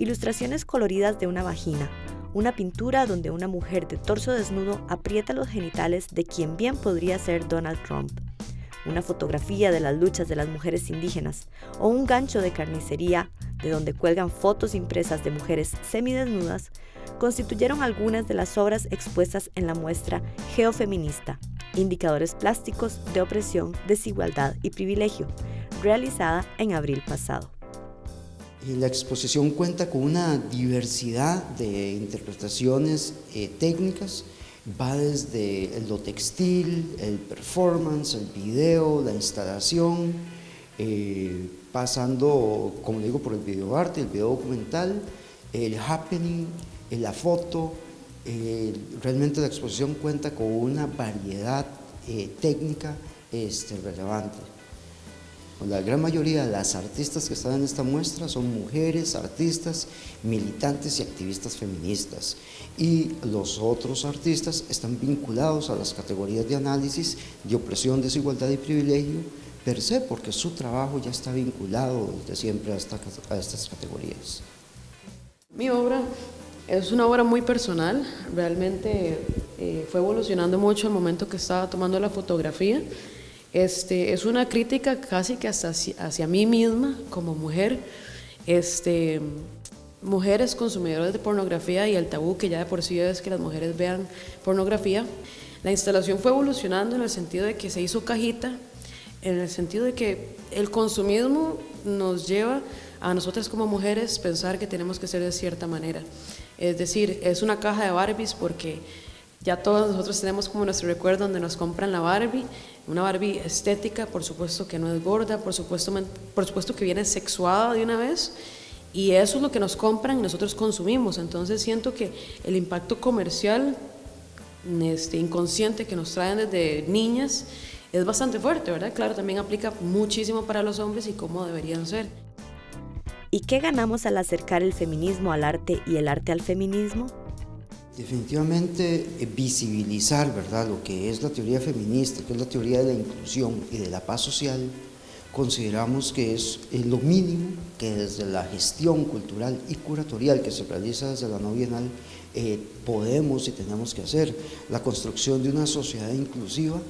Ilustraciones coloridas de una vagina, una pintura donde una mujer de torso desnudo aprieta los genitales de quien bien podría ser Donald Trump, una fotografía de las luchas de las mujeres indígenas. O un gancho de carnicería de donde cuelgan fotos impresas de mujeres semidesnudas, constituyeron algunas de las obras expuestas en la muestra Geofeminista, Indicadores Plásticos de Opresión, Desigualdad y Privilegio, realizada en abril pasado. La exposición cuenta con una diversidad de interpretaciones eh, técnicas, va desde lo textil, el performance, el video, la instalación, eh, pasando, como digo, por el video arte, el video documental, el happening, eh, la foto. realmente la exposición cuenta con una variedad técnica este, relevante. La gran mayoría de las artistas que están en esta muestra son mujeres, artistas, militantes y activistas feministas. Y los otros artistas están vinculados a las categorías de análisis de opresión, desigualdad y privilegio per se, porque su trabajo ya está vinculado desde siempre a, estas categorías. Mi obra es una obra muy personal, realmente eh, fue evolucionando mucho al momento que estaba tomando la fotografía. Este, es una crítica casi que hasta hacia, mí misma como mujer, este, mujeres consumidoras de pornografía y el tabú que ya de por sí es que las mujeres vean pornografía. La instalación fue evolucionando en el sentido de que se hizo cajita, en el sentido de que el consumismo nos lleva a nosotras como mujeres pensar que tenemos que ser de cierta manera. Es decir, es una caja de Barbies porque ya todos nosotros tenemos como nuestro recuerdo donde nos compran la Barbie, una Barbie estética, por supuesto que no es gorda, por supuesto, por supuesto que viene sexuada de una vez, y eso es lo que nos compran y nosotros consumimos. Entonces siento que el impacto comercial este, inconsciente que nos traen desde niñas es bastante fuerte, ¿verdad? Claro, también aplica muchísimo para los hombres y cómo deberían ser. ¿Y qué ganamos al acercar el feminismo al arte y el arte al feminismo? Definitivamente eh, visibilizar ¿verdad? lo que es la teoría feminista, que es la teoría de la inclusión y de la paz social, consideramos que es lo mínimo que desde la gestión cultural y curatorial que se realiza desde la no bienal eh, podemos y tenemos que hacer. La construcción de una sociedad inclusiva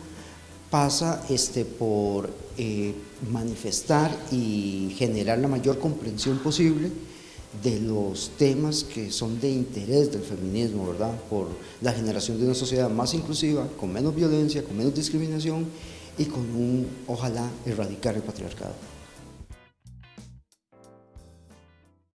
pasa este, por eh, manifestar y generar la mayor comprensión posible de los temas que son de interés del feminismo, ¿verdad? Por la generación de una sociedad más inclusiva, con menos violencia, con menos discriminación y con un, ojalá, erradicar el patriarcado.